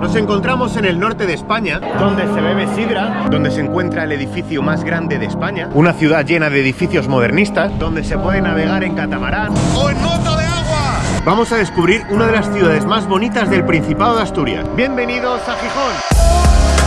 Nos encontramos en el norte de España, donde se bebe sidra, donde se encuentra el edificio más grande de España, una ciudad llena de edificios modernistas, donde se puede navegar en catamarán o en moto de agua. Vamos a descubrir una de las ciudades más bonitas del Principado de Asturias. Bienvenidos a Gijón.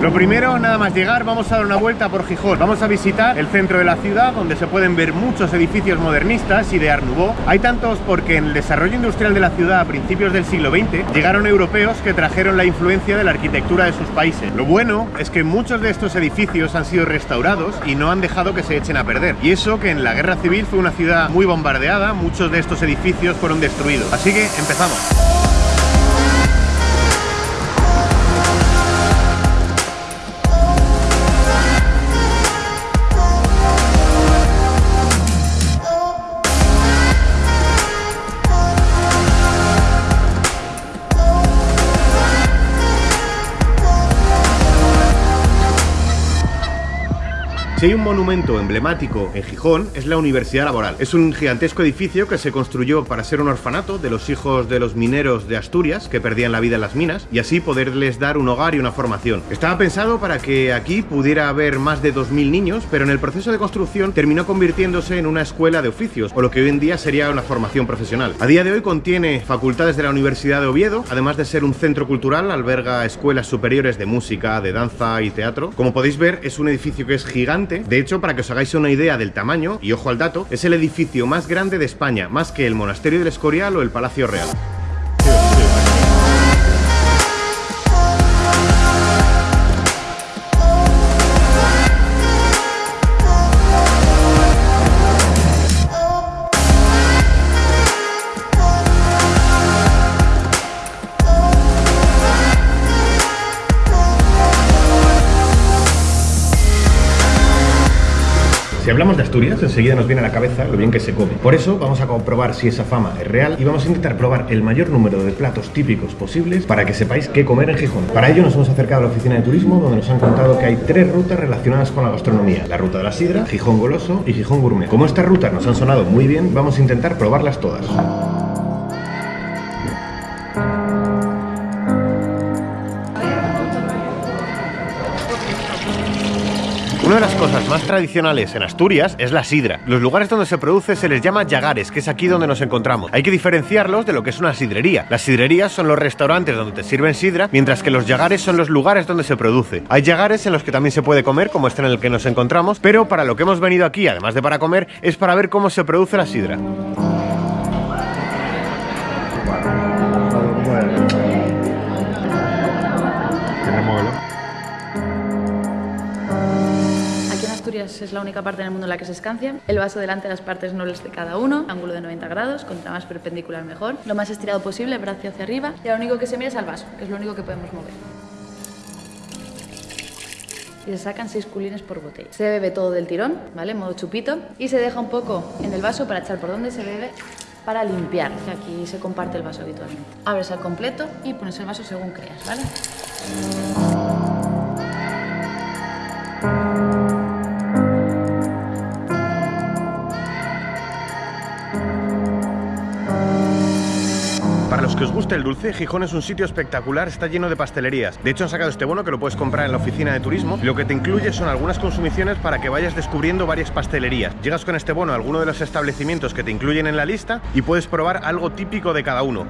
Lo primero, nada más llegar, vamos a dar una vuelta por Gijón. Vamos a visitar el centro de la ciudad, donde se pueden ver muchos edificios modernistas y de Art. Hay tantos porque en el desarrollo industrial de la ciudad a principios del siglo XX llegaron europeos que trajeron la influencia de la arquitectura de sus países. Lo bueno es que muchos de estos edificios han sido restaurados y no han dejado que se echen a perder. Y eso que en la guerra civil fue una ciudad muy bombardeada, muchos de estos edificios fueron destruidos. Así que empezamos. Si hay un monumento emblemático en Gijón, es la Universidad Laboral. Es un gigantesco edificio que se construyó para ser un orfanato de los hijos de los mineros de Asturias que perdían la vida en las minas y así poderles dar un hogar y una formación. Estaba pensado para que aquí pudiera haber más de 2.000 niños, pero en el proceso de construcción terminó convirtiéndose en una escuela de oficios, o lo que hoy en día sería una formación profesional. A día de hoy contiene facultades de la Universidad de Oviedo, además de ser un centro cultural, alberga escuelas superiores de música, de danza y teatro. Como podéis ver, es un edificio que es gigante de hecho, para que os hagáis una idea del tamaño, y ojo al dato, es el edificio más grande de España, más que el Monasterio del Escorial o el Palacio Real. Si hablamos de Asturias, enseguida nos viene a la cabeza lo bien que se come. Por eso vamos a comprobar si esa fama es real y vamos a intentar probar el mayor número de platos típicos posibles para que sepáis qué comer en Gijón. Para ello nos hemos acercado a la oficina de turismo donde nos han contado que hay tres rutas relacionadas con la gastronomía. La ruta de la sidra, Gijón Goloso y Gijón Gourmet. Como estas rutas nos han sonado muy bien, vamos a intentar probarlas todas. Una de las cosas más tradicionales en Asturias es la sidra. Los lugares donde se produce se les llama yagares, que es aquí donde nos encontramos. Hay que diferenciarlos de lo que es una sidrería. Las sidrerías son los restaurantes donde te sirven sidra, mientras que los yagares son los lugares donde se produce. Hay yagares en los que también se puede comer, como este en el que nos encontramos, pero para lo que hemos venido aquí, además de para comer, es para ver cómo se produce la sidra. Es la única parte en el mundo en la que se escancia. El vaso delante de las partes nobles de cada uno, ángulo de 90 grados, contra más perpendicular mejor. Lo más estirado posible, brazo hacia arriba. Y lo único que se mira es al vaso, que es lo único que podemos mover. Y se sacan 6 culines por botella. Se bebe todo del tirón, ¿vale? Modo chupito. Y se deja un poco en el vaso para echar por donde se bebe para limpiar, que aquí se comparte el vaso habitualmente. Abres al completo y pones el vaso según creas, ¿vale? Que os guste el dulce, Gijón es un sitio espectacular, está lleno de pastelerías. De hecho, han sacado este bono que lo puedes comprar en la oficina de turismo. lo que te incluye son algunas consumiciones para que vayas descubriendo varias pastelerías. Llegas con este bono a alguno de los establecimientos que te incluyen en la lista y puedes probar algo típico de cada uno.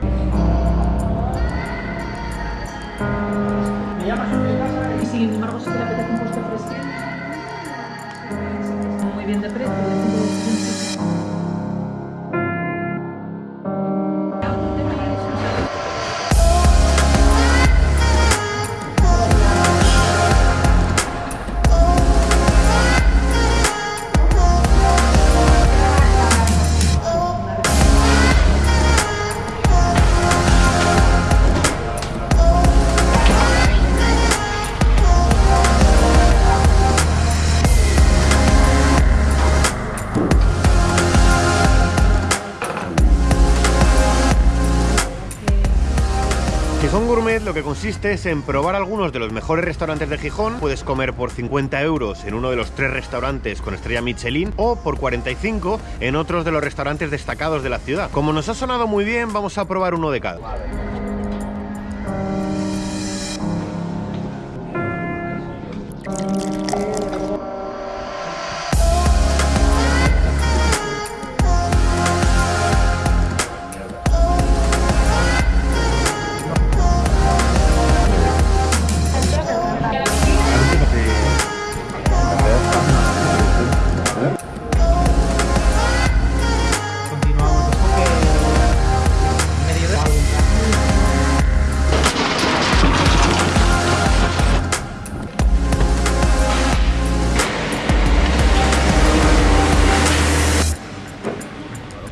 Gourmet lo que consiste es en probar algunos de los mejores restaurantes de Gijón. Puedes comer por 50 euros en uno de los tres restaurantes con estrella Michelin o por 45 en otros de los restaurantes destacados de la ciudad. Como nos ha sonado muy bien, vamos a probar uno de cada.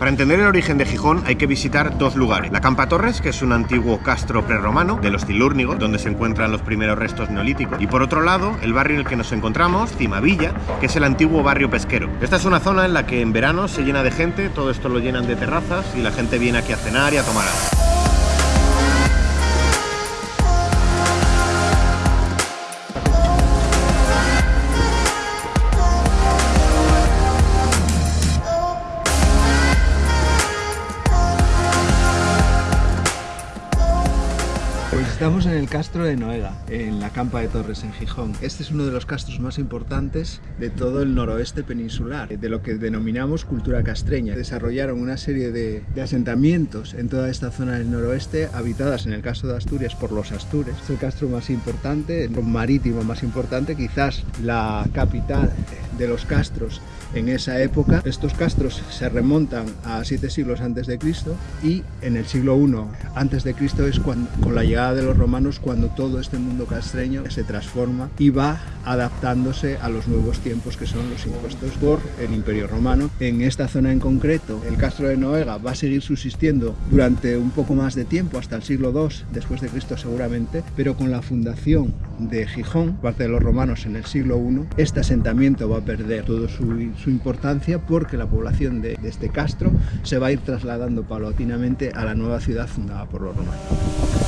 Para entender el origen de Gijón hay que visitar dos lugares. La Campa Torres, que es un antiguo castro prerromano de los Tilúrnigos, donde se encuentran los primeros restos neolíticos. Y por otro lado, el barrio en el que nos encontramos, Cimavilla, que es el antiguo barrio pesquero. Esta es una zona en la que en verano se llena de gente, todo esto lo llenan de terrazas y la gente viene aquí a cenar y a tomar algo. Estamos en el castro de Noega, en la Campa de Torres, en Gijón. Este es uno de los castros más importantes de todo el noroeste peninsular, de lo que denominamos cultura castreña. Desarrollaron una serie de, de asentamientos en toda esta zona del noroeste, habitadas en el castro de Asturias por los astures. Es el castro más importante, el marítimo más importante, quizás la capital de los castros en esa época. Estos castros se remontan a siete siglos antes de Cristo y en el siglo I antes de Cristo es cuando, con la llegada de los romanos cuando todo este mundo castreño se transforma y va adaptándose a los nuevos tiempos que son los impuestos por el Imperio Romano. En esta zona en concreto, el castro de Noega va a seguir subsistiendo durante un poco más de tiempo, hasta el siglo II después de Cristo seguramente, pero con la fundación de Gijón, parte de los romanos en el siglo I, este asentamiento va a perder toda su, importancia porque la población de, de este castro se va a ir trasladando paulatinamente a la nueva ciudad fundada por los romanos.